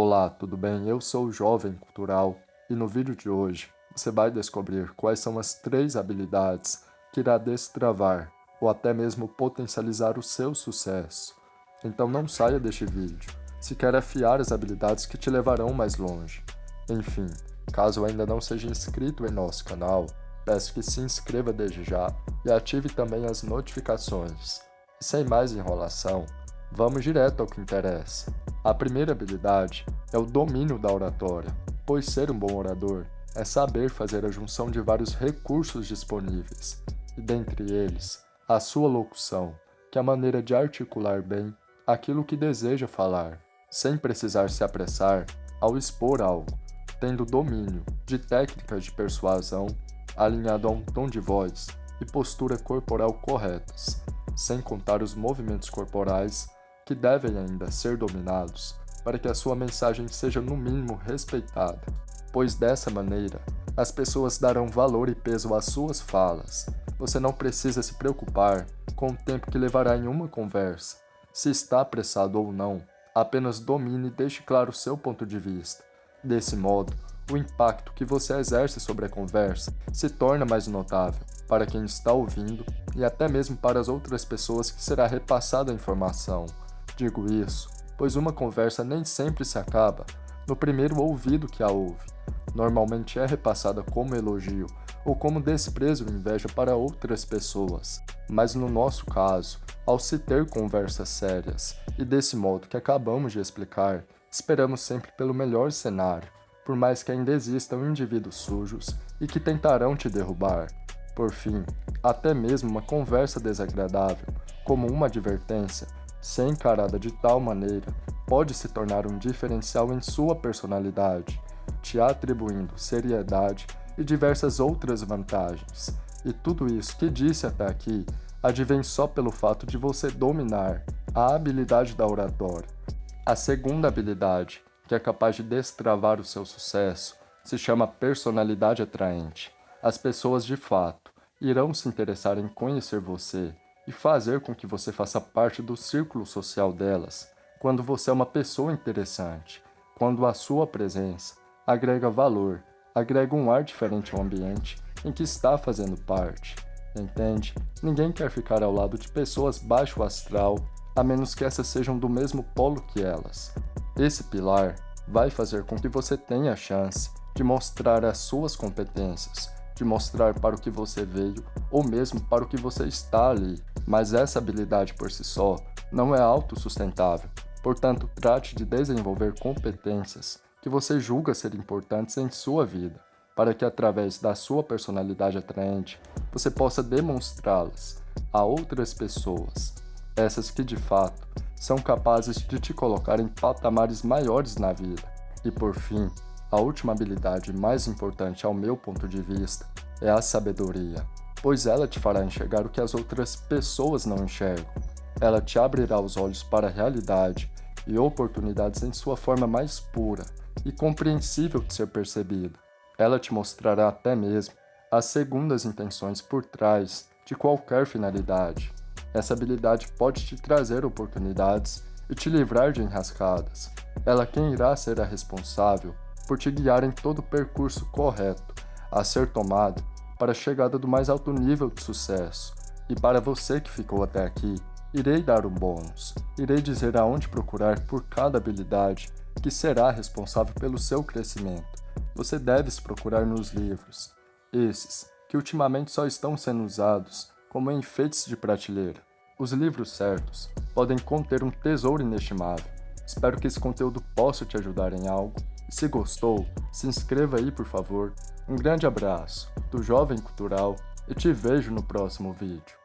Olá, tudo bem? Eu sou o Jovem Cultural e no vídeo de hoje você vai descobrir quais são as três habilidades que irá destravar ou até mesmo potencializar o seu sucesso. Então não saia deste vídeo, se quer afiar as habilidades que te levarão mais longe. Enfim, caso ainda não seja inscrito em nosso canal, peço que se inscreva desde já e ative também as notificações. E sem mais enrolação, vamos direto ao que interessa. A primeira habilidade é o domínio da oratória, pois ser um bom orador é saber fazer a junção de vários recursos disponíveis, e dentre eles, a sua locução, que é a maneira de articular bem aquilo que deseja falar, sem precisar se apressar ao expor algo, tendo domínio de técnicas de persuasão alinhado a um tom de voz e postura corporal corretas, sem contar os movimentos corporais que devem ainda ser dominados para que a sua mensagem seja no mínimo respeitada, pois dessa maneira as pessoas darão valor e peso às suas falas. Você não precisa se preocupar com o tempo que levará em uma conversa, se está apressado ou não, apenas domine e deixe claro o seu ponto de vista. Desse modo, o impacto que você exerce sobre a conversa se torna mais notável para quem está ouvindo e até mesmo para as outras pessoas que será repassada a informação. Digo isso, pois uma conversa nem sempre se acaba no primeiro ouvido que a ouve. Normalmente é repassada como elogio ou como desprezo e inveja para outras pessoas. Mas no nosso caso, ao se ter conversas sérias, e desse modo que acabamos de explicar, esperamos sempre pelo melhor cenário, por mais que ainda existam indivíduos sujos e que tentarão te derrubar. Por fim, até mesmo uma conversa desagradável, como uma advertência, se encarada de tal maneira, pode se tornar um diferencial em sua personalidade, te atribuindo seriedade e diversas outras vantagens. E tudo isso que disse até aqui advém só pelo fato de você dominar a habilidade da oratória. A segunda habilidade, que é capaz de destravar o seu sucesso, se chama personalidade atraente. As pessoas de fato irão se interessar em conhecer você e fazer com que você faça parte do círculo social delas, quando você é uma pessoa interessante, quando a sua presença agrega valor, agrega um ar diferente ao ambiente em que está fazendo parte. Entende? Ninguém quer ficar ao lado de pessoas baixo astral, a menos que essas sejam do mesmo polo que elas. Esse pilar vai fazer com que você tenha a chance de mostrar as suas competências, de mostrar para o que você veio ou mesmo para o que você está ali. Mas essa habilidade por si só não é autossustentável, portanto trate de desenvolver competências que você julga ser importantes em sua vida, para que através da sua personalidade atraente você possa demonstrá-las a outras pessoas, essas que de fato são capazes de te colocar em patamares maiores na vida. E por fim, a última habilidade mais importante ao meu ponto de vista é a sabedoria, pois ela te fará enxergar o que as outras pessoas não enxergam. Ela te abrirá os olhos para a realidade e oportunidades em sua forma mais pura e compreensível de ser percebida. Ela te mostrará até mesmo as segundas intenções por trás de qualquer finalidade. Essa habilidade pode te trazer oportunidades e te livrar de enrascadas. Ela quem irá ser a responsável por te guiar em todo o percurso correto a ser tomado para a chegada do mais alto nível de sucesso. E para você que ficou até aqui, irei dar um bônus. Irei dizer aonde procurar por cada habilidade que será responsável pelo seu crescimento. Você deve se procurar nos livros, esses que ultimamente só estão sendo usados como enfeites de prateleira. Os livros certos podem conter um tesouro inestimável. Espero que esse conteúdo possa te ajudar em algo se gostou, se inscreva aí por favor. Um grande abraço do Jovem Cultural e te vejo no próximo vídeo.